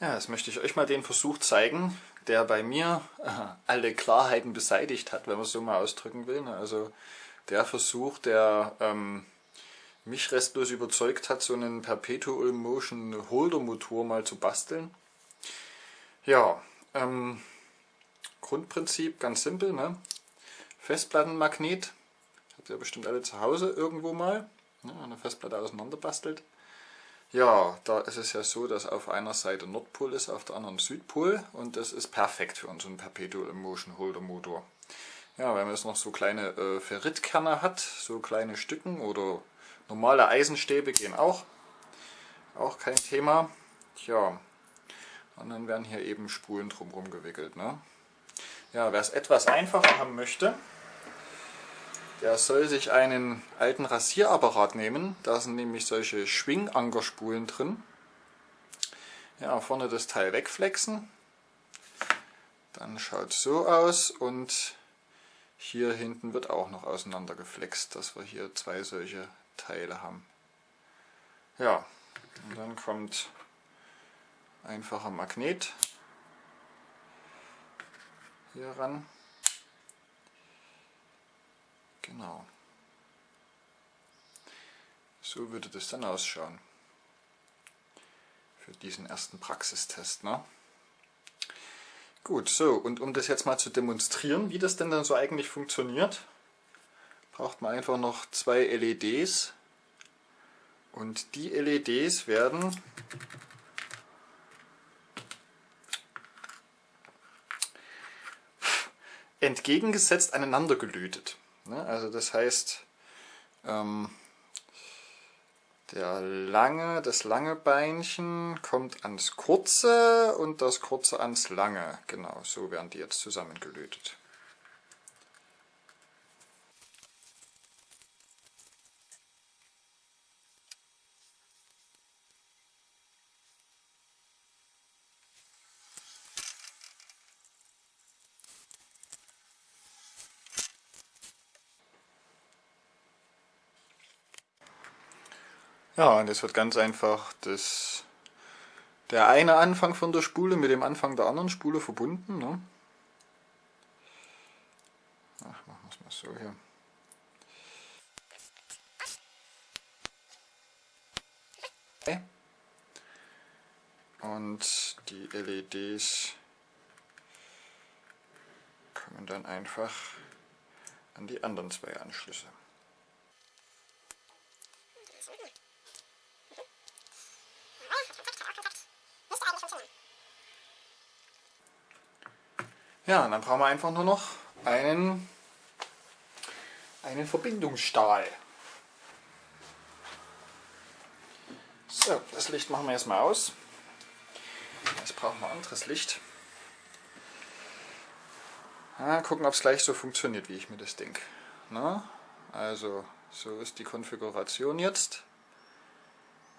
Ja, jetzt möchte ich euch mal den Versuch zeigen, der bei mir äh, alle Klarheiten beseitigt hat, wenn man es so mal ausdrücken will. Also der Versuch, der ähm, mich restlos überzeugt hat, so einen Perpetual Motion Holder Motor mal zu basteln. Ja, ähm, Grundprinzip ganz simpel, ne? Festplattenmagnet, habt ihr bestimmt alle zu Hause irgendwo mal, ne? eine Festplatte auseinander bastelt. Ja, da ist es ja so, dass auf einer Seite Nordpol ist, auf der anderen Südpol und das ist perfekt für unseren Perpetual Motion Holder Motor. Ja, wenn man jetzt noch so kleine äh, Ferritkerne hat, so kleine Stücken oder normale Eisenstäbe gehen auch, auch kein Thema. Tja, und dann werden hier eben Spulen drumherum gewickelt. Ne? Ja, wer es etwas einfacher haben möchte, der soll sich einen alten Rasierapparat nehmen. Da sind nämlich solche Schwingankerspulen drin. Ja, vorne das Teil wegflexen. Dann schaut es so aus und hier hinten wird auch noch auseinander geflext, dass wir hier zwei solche Teile haben. Ja, und dann kommt einfacher Magnet hier ran. Genau. So würde das dann ausschauen. Für diesen ersten Praxistest. Ne? Gut, so, und um das jetzt mal zu demonstrieren, wie das denn dann so eigentlich funktioniert, braucht man einfach noch zwei LEDs. Und die LEDs werden entgegengesetzt aneinander gelötet. Ne? Also das heißt, ähm, der lange, das lange Beinchen kommt ans kurze und das kurze ans lange. Genau, so werden die jetzt zusammengelötet. Ja, und es wird ganz einfach das, der eine Anfang von der Spule mit dem Anfang der anderen Spule verbunden. Ne? Ach, machen wir es mal so hier. Und die LEDs kommen dann einfach an die anderen zwei Anschlüsse. Ja, dann brauchen wir einfach nur noch einen, einen Verbindungsstahl. So, das Licht machen wir erstmal aus. Jetzt brauchen wir anderes Licht. Ja, gucken, ob es gleich so funktioniert, wie ich mir das denke. Na, also, so ist die Konfiguration jetzt.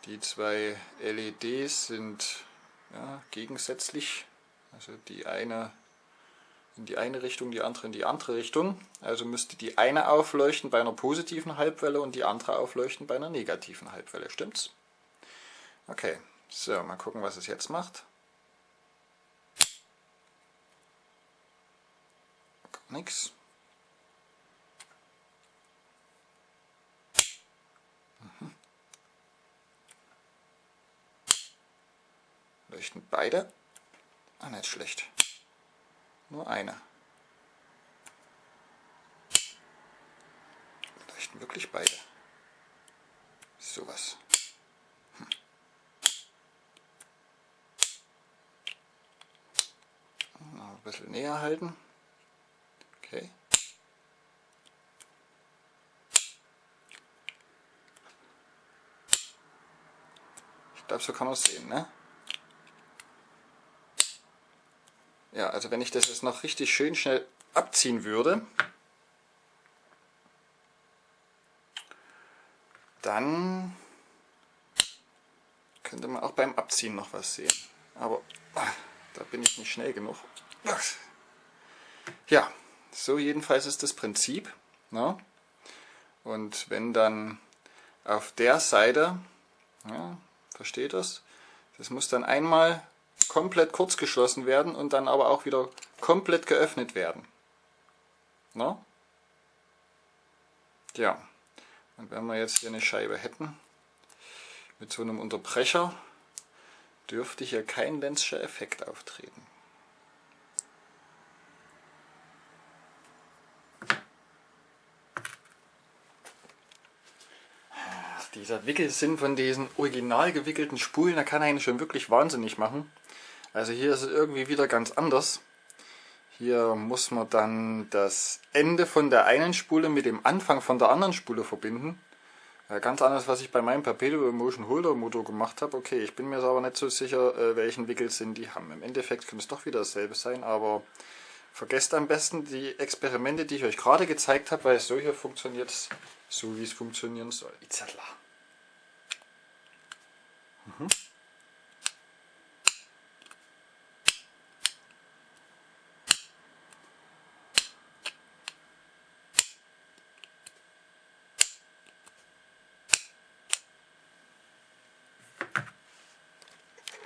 Die zwei LEDs sind ja, gegensätzlich. Also die eine in die eine Richtung, die andere in die andere Richtung. Also müsste die eine aufleuchten bei einer positiven Halbwelle und die andere aufleuchten bei einer negativen Halbwelle. Stimmt's? Okay, so, mal gucken, was es jetzt macht. Nichts. Mhm. Leuchten beide? Ah, nicht schlecht. Nur eine. Leuchten wirklich beide. Sowas. Hm. Noch ein bisschen näher halten. Okay. Ich glaube, so kann man es sehen, ne? Ja, also wenn ich das jetzt noch richtig schön schnell abziehen würde, dann könnte man auch beim Abziehen noch was sehen. Aber ach, da bin ich nicht schnell genug. Ja, so jedenfalls ist das Prinzip. Ne? Und wenn dann auf der Seite, ja, versteht das, das muss dann einmal komplett kurz geschlossen werden und dann aber auch wieder komplett geöffnet werden. Na? Ja, und wenn wir jetzt hier eine Scheibe hätten, mit so einem Unterbrecher, dürfte hier kein Lenzscher Effekt auftreten. Dieser Wickelsinn von diesen original gewickelten Spulen, der kann einen schon wirklich wahnsinnig machen. Also hier ist es irgendwie wieder ganz anders. Hier muss man dann das Ende von der einen Spule mit dem Anfang von der anderen Spule verbinden. Ja, ganz anders, was ich bei meinem Perpetual Motion Holder Motor gemacht habe. Okay, ich bin mir aber nicht so sicher, äh, welchen Wickelsinn die haben. Im Endeffekt könnte es doch wieder dasselbe sein, aber vergesst am besten die Experimente, die ich euch gerade gezeigt habe, weil so hier funktioniert es so, wie es funktionieren soll. Itzadler. Mm-hmm.